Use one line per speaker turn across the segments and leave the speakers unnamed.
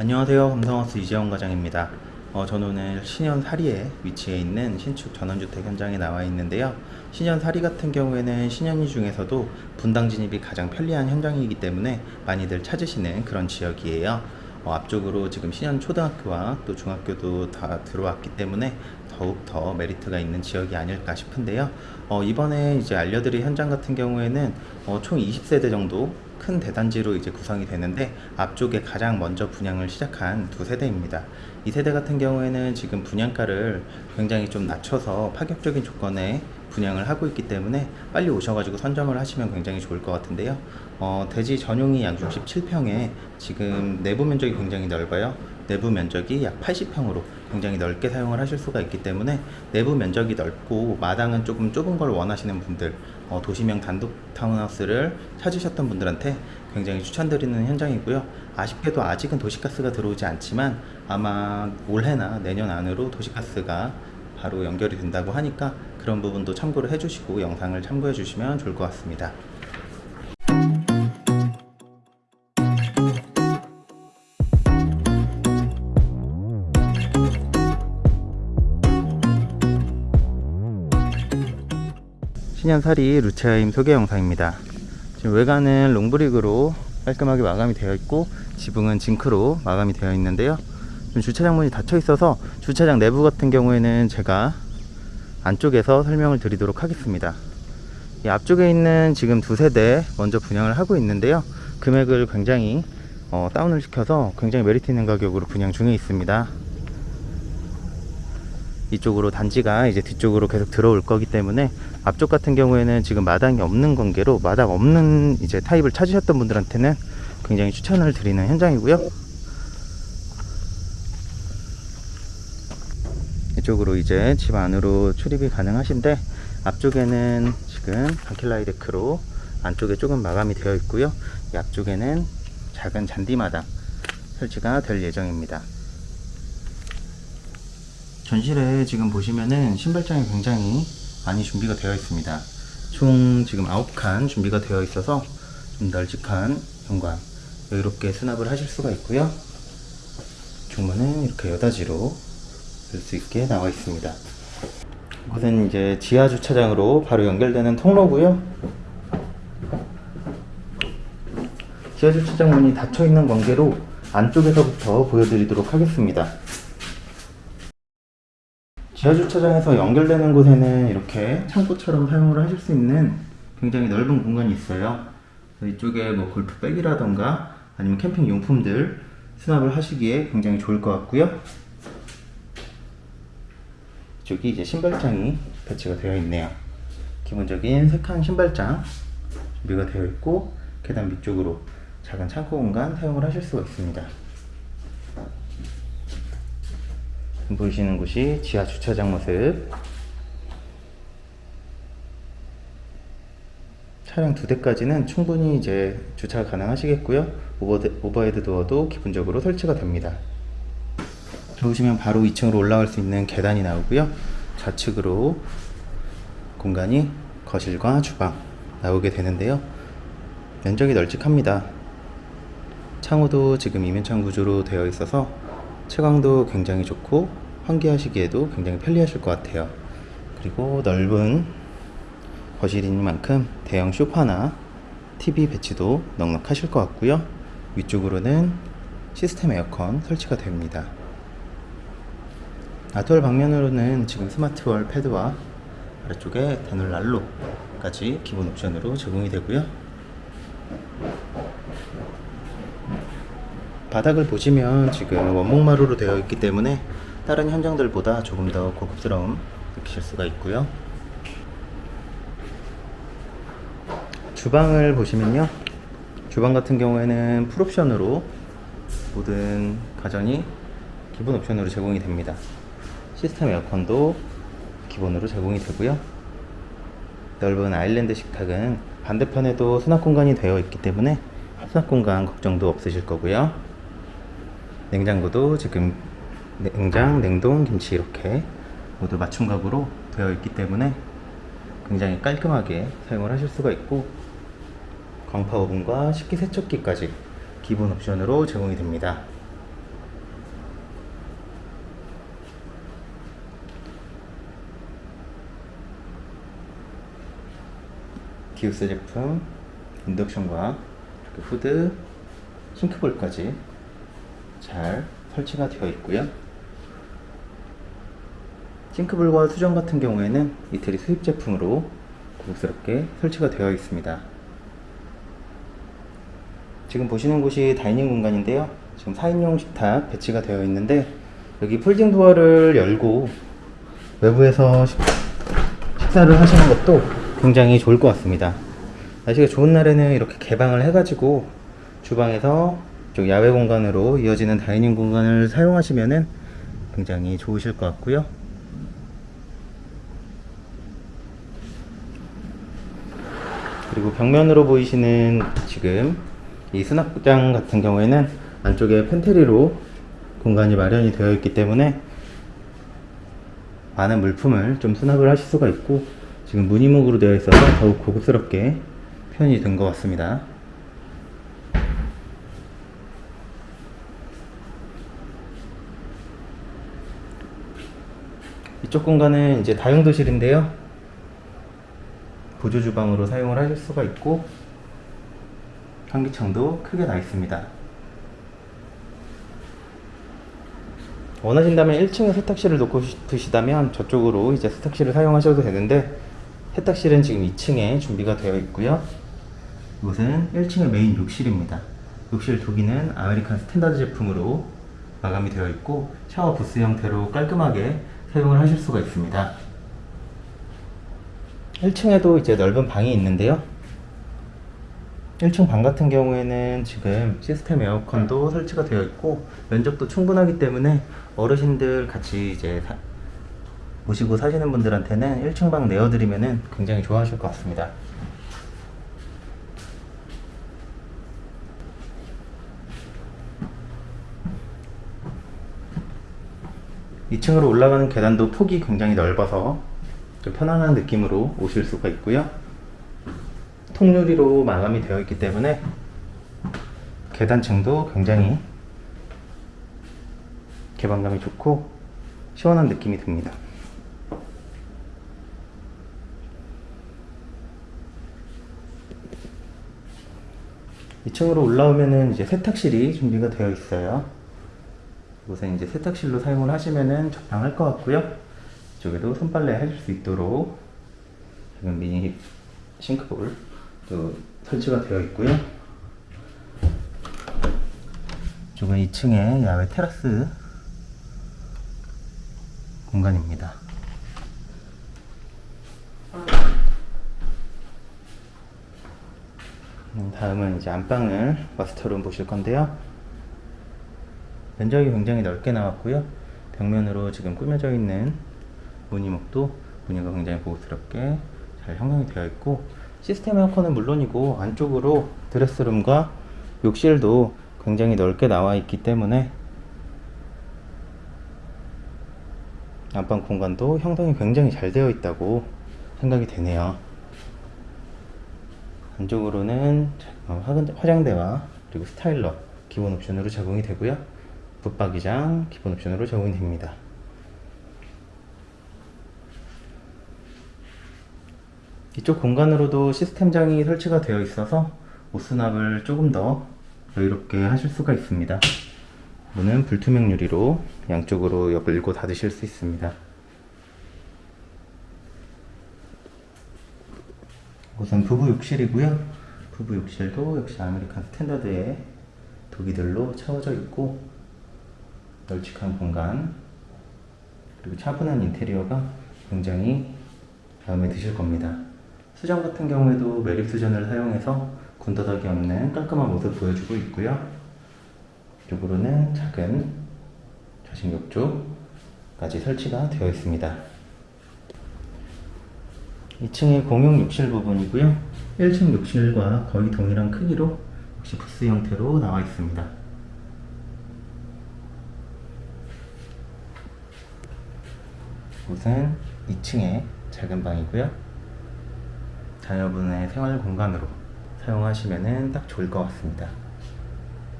안녕하세요. 감성하우스 이재원 과장입니다. 어, 저는 오늘 신현 사리에 위치해 있는 신축 전원주택 현장에 나와 있는데요. 신현 사리 같은 경우에는 신현이 중에서도 분당 진입이 가장 편리한 현장이기 때문에 많이들 찾으시는 그런 지역이에요. 어, 앞쪽으로 지금 신현 초등학교와 또 중학교도 다 들어왔기 때문에 더욱 더 메리트가 있는 지역이 아닐까 싶은데요. 어, 이번에 이제 알려드릴 현장 같은 경우에는 어, 총 20세대 정도 큰 대단지로 이제 구성이 되는데 앞쪽에 가장 먼저 분양을 시작한 두 세대입니다. 이 세대 같은 경우에는 지금 분양가를 굉장히 좀 낮춰서 파격적인 조건에 분양을 하고 있기 때문에 빨리 오셔가지고 선점을 하시면 굉장히 좋을 것 같은데요. 어, 대지 전용이 약 67평에 지금 내부 면적이 굉장히 넓어요. 내부 면적이 약 80평으로 굉장히 넓게 사용을 하실 수가 있기 때문에 내부 면적이 넓고 마당은 조금 좁은 걸 원하시는 분들 어, 도시명 단독 타운하우스를 찾으셨던 분들한테 굉장히 추천드리는 현장이고요 아쉽게도 아직은 도시가스가 들어오지 않지만 아마 올해나 내년 안으로 도시가스가 바로 연결이 된다고 하니까 그런 부분도 참고를 해주시고 영상을 참고해 주시면 좋을 것 같습니다 신현사리 루체하임 소개 영상입니다. 지금 외관은 long brick으로 깔끔하게 마감이 되어 있고 지붕은 징크로 마감이 되어 있는데요. 지금 주차장 문이 닫혀 있어서 주차장 내부 같은 경우에는 제가 안쪽에서 설명을 드리도록 하겠습니다. 이 앞쪽에 있는 지금 두 세대 먼저 분양을 하고 있는데요. 금액을 굉장히 어, 다운을 시켜서 굉장히 메리트 있는 가격으로 분양 중에 있습니다. 이쪽으로 단지가 이제 뒤쪽으로 계속 들어올 거기 때문에 앞쪽 같은 경우에는 지금 마당이 없는 관계로 마당 없는 이제 타입을 찾으셨던 분들한테는 굉장히 추천을 드리는 현장이고요. 이쪽으로 이제 집 안으로 출입이 가능하신데 앞쪽에는 지금 바킬라이 데크로 안쪽에 조금 마감이 되어 있고요. 이 앞쪽에는 작은 잔디마당 설치가 될 예정입니다. 전실에 지금 보시면은 신발장이 굉장히 많이 준비가 되어 있습니다. 총 지금 9칸 준비가 되어 있어서 좀 널찍한 현관 여유롭게 수납을 하실 수가 있고요. 중문은 이렇게 여닫이로 열 수 있게 나와 있습니다. 이것은 이제 지하 주차장으로 바로 연결되는 통로고요. 지하 주차장 문이 닫혀 있는 관계로 안쪽에서부터 보여드리도록 하겠습니다. 지하주차장에서 연결되는 곳에는 이렇게 창고처럼 사용을 하실 수 있는 굉장히 넓은 공간이 있어요. 이쪽에 뭐 골프백이라던가 아니면 캠핑 용품들 수납을 하시기에 굉장히 좋을 것 같고요. 이쪽이 이제 신발장이 배치가 되어 있네요. 기본적인 세칸 신발장 준비가 되어 있고 계단 밑쪽으로 작은 창고 공간 사용을 하실 수가 있습니다. 보이시는 곳이 지하 주차장 모습. 차량 두 대까지는 충분히 이제 주차가 가능하시겠고요. 오버헤드 도어도 기본적으로 설치가 됩니다. 들어오시면 바로 2층으로 올라갈 수 있는 계단이 나오고요. 좌측으로 공간이 거실과 주방 나오게 되는데요. 면적이 널찍합니다. 창호도 지금 이면창 구조로 되어 있어서 채광도 굉장히 좋고 환기하시기에도 굉장히 편리하실 것 같아요. 그리고 넓은 거실인 만큼 대형 쇼파나 TV 배치도 넉넉하실 것 같고요. 위쪽으로는 시스템 에어컨 설치가 됩니다. 아트월 방면으로는 지금 스마트월 패드와 아래쪽에 대놀 난로까지 기본 옵션으로 제공이 되고요 바닥을 보시면 지금 원목마루로 되어 있기 때문에 다른 현장들보다 조금 더 고급스러움 느끼실 수가 있고요. 주방을 보시면요. 주방 같은 경우에는 풀옵션으로 모든 가전이 기본 옵션으로 제공이 됩니다. 시스템 에어컨도 기본으로 제공이 되고요. 넓은 아일랜드 식탁은 반대편에도 수납 공간이 되어 있기 때문에 수납 공간 걱정도 없으실 거고요 냉장고도 지금 냉장, 냉동, 김치 이렇게 모두 맞춤각으로 되어 있기 때문에 굉장히 깔끔하게 사용을 하실 수가 있고 광파 오븐과 식기세척기까지 기본 옵션으로 제공이 됩니다. 기우스 제품 인덕션과 후드 싱크볼까지 잘 설치가 되어 있고요. 싱크볼과 수전 같은 경우에는 이태리 수입 제품으로 고급스럽게 설치가 되어 있습니다. 지금 보시는 곳이 dining 공간인데요. 지금 4인용 식탁 배치가 되어 있는데 여기 folding door를 열고 외부에서 식, 식사를 하시는 것도 굉장히 좋을 것 같습니다. 날씨가 좋은 날에는 이렇게 개방을 해가지고 주방에서 쪽 야외 공간으로 이어지는 dining 공간을 사용하시면은 굉장히 좋으실 것 같고요. 그리고 벽면으로 보이시는 지금 이 수납장 같은 경우에는 안쪽에 팬트리로 공간이 마련이 되어 있기 때문에 많은 물품을 좀 수납을 하실 수가 있고 지금 무늬목으로 되어 있어서 더욱 고급스럽게 표현이 된 것 같습니다. 이쪽 공간은 이제 다용도실인데요. 보조 주방으로 사용을 하실 수가 있고 환기창도 크게 나 있습니다. 원하신다면 1층에 세탁실을 놓고 싶으시다면 저쪽으로 이제 세탁실을 사용하셔도 되는데 세탁실은 지금 2층에 준비가 되어 있고요. 이곳은 1층의 메인 욕실입니다. 욕실 도기는 아메리칸 스탠다드 제품으로 마감이 되어 있고 샤워 부스 형태로 깔끔하게 사용을 하실 수가 있습니다. 1층에도 이제 넓은 방이 있는데요. 1층 방 같은 경우에는 지금 시스템 에어컨도 설치가 되어 있고 면적도 충분하기 때문에 어르신들 같이 이제 사- 모시고 사시는 분들한테는 1층 방 내어드리면은 굉장히 좋아하실 것 같습니다. 이층으로 올라가는 계단도 폭이 굉장히 넓어서 좀 편안한 느낌으로 오실 수가 있고요. 통유리로 마감이 되어 있기 때문에 계단층도 굉장히 개방감이 좋고 시원한 느낌이 듭니다. 2층으로 올라오면은 이제 세탁실이 준비가 되어 있어요. 이곳에 이제 세탁실로 사용을 하시면은 적당할 것 같고요. 이쪽에도 손빨래 해줄 수 있도록 지금 미니 싱크볼 또 설치가 되어 있고요. 이쪽은 2층에 야외 테라스 공간입니다. 음, 다음은 이제 안방을 마스터룸 보실 건데요. 면적이 굉장히 넓게 나왔고요. 벽면으로 지금 꾸며져 있는 무늬목도 무늬가 굉장히 고급스럽게 잘 형성이 되어 있고 시스템 에어컨은 물론이고 안쪽으로 드레스룸과 욕실도 굉장히 넓게 나와 있기 때문에 안방 공간도 형성이 굉장히 잘 되어 있다고 생각이 되네요. 안쪽으로는 어, 화장대와 그리고 스타일러 기본 옵션으로 제공이 되고요. 붙박이장 기본 옵션으로 제공이 됩니다. 이쪽 공간으로도 시스템장이 설치가 되어 있어서 옷 수납을 조금 더 여유롭게 하실 수가 있습니다. 문은 불투명 유리로 양쪽으로 열고 닫으실 수 있습니다. 우선 부부 욕실이고요. 부부 욕실도 역시 아메리칸 스탠다드의 도기들로 채워져 있고 널찍한 공간 그리고 차분한 인테리어가 굉장히 마음에 드실 겁니다. 수전 같은 경우에도 매립 수전을 사용해서 군더더기 없는 깔끔한 모습 보여주고 있고요. 이쪽으로는 작은 좌식 욕조까지 설치가 되어 있습니다. 2층의 공용 욕실 부분이고요. 1층 욕실과 거의 동일한 크기로 역시 부스 형태로 나와 있습니다. 이곳은 2층의 작은 방이고요. 자녀분의 생활 공간으로 사용하시면 딱 좋을 것 같습니다.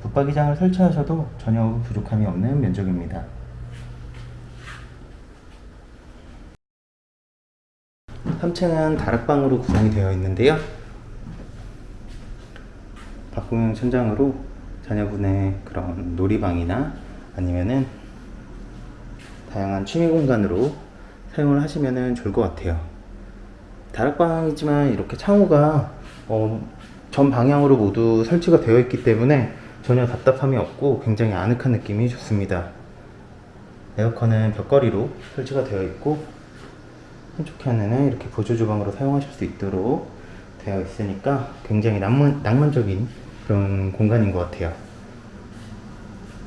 붙박이장을 설치하셔도 전혀 부족함이 없는 면적입니다. 3층은 다락방으로 구성이 되어 있는데요. 가구용 천장으로 자녀분의 그런 놀이방이나 아니면은 다양한 취미 공간으로 사용을 하시면 좋을 것 같아요. 다락방이지만 이렇게 창호가 어, 전 방향으로 모두 설치가 되어 있기 때문에 전혀 답답함이 없고 굉장히 아늑한 느낌이 좋습니다. 에어컨은 벽걸이로 설치가 되어 있고 한쪽 편에는 이렇게 보조 주방으로 사용하실 수 있도록 되어 있으니까 굉장히 낭만, 낭만적인 그런 공간인 것 같아요.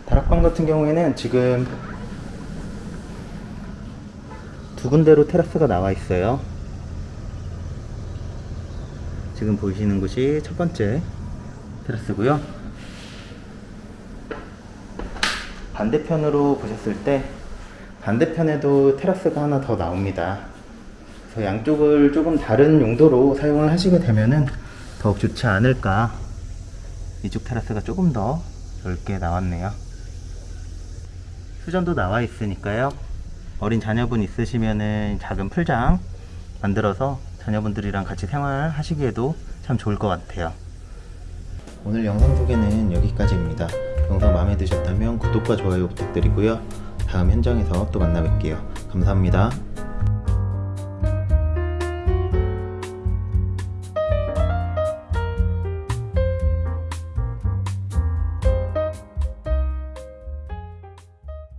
다락방 같은 경우에는 지금 두 군데로 테라스가 나와 있어요. 지금 보이시는 곳이 첫 번째 테라스고요. 반대편으로 보셨을 때 반대편에도 테라스가 하나 더 나옵니다. 그래서 양쪽을 조금 다른 용도로 사용을 하시게 되면은 더욱 좋지 않을까. 이쪽 테라스가 조금 더 넓게 나왔네요. 수전도 나와 있으니까요. 어린 자녀분 있으시면은 작은 풀장 만들어서 자녀분들이랑 같이 생활하시기에도 참 좋을 것 같아요. 오늘 영상 소개는 여기까지입니다. 영상 마음에 드셨다면 구독과 좋아요 부탁드리고요. 다음 현장에서 또 만나 뵐게요. 감사합니다.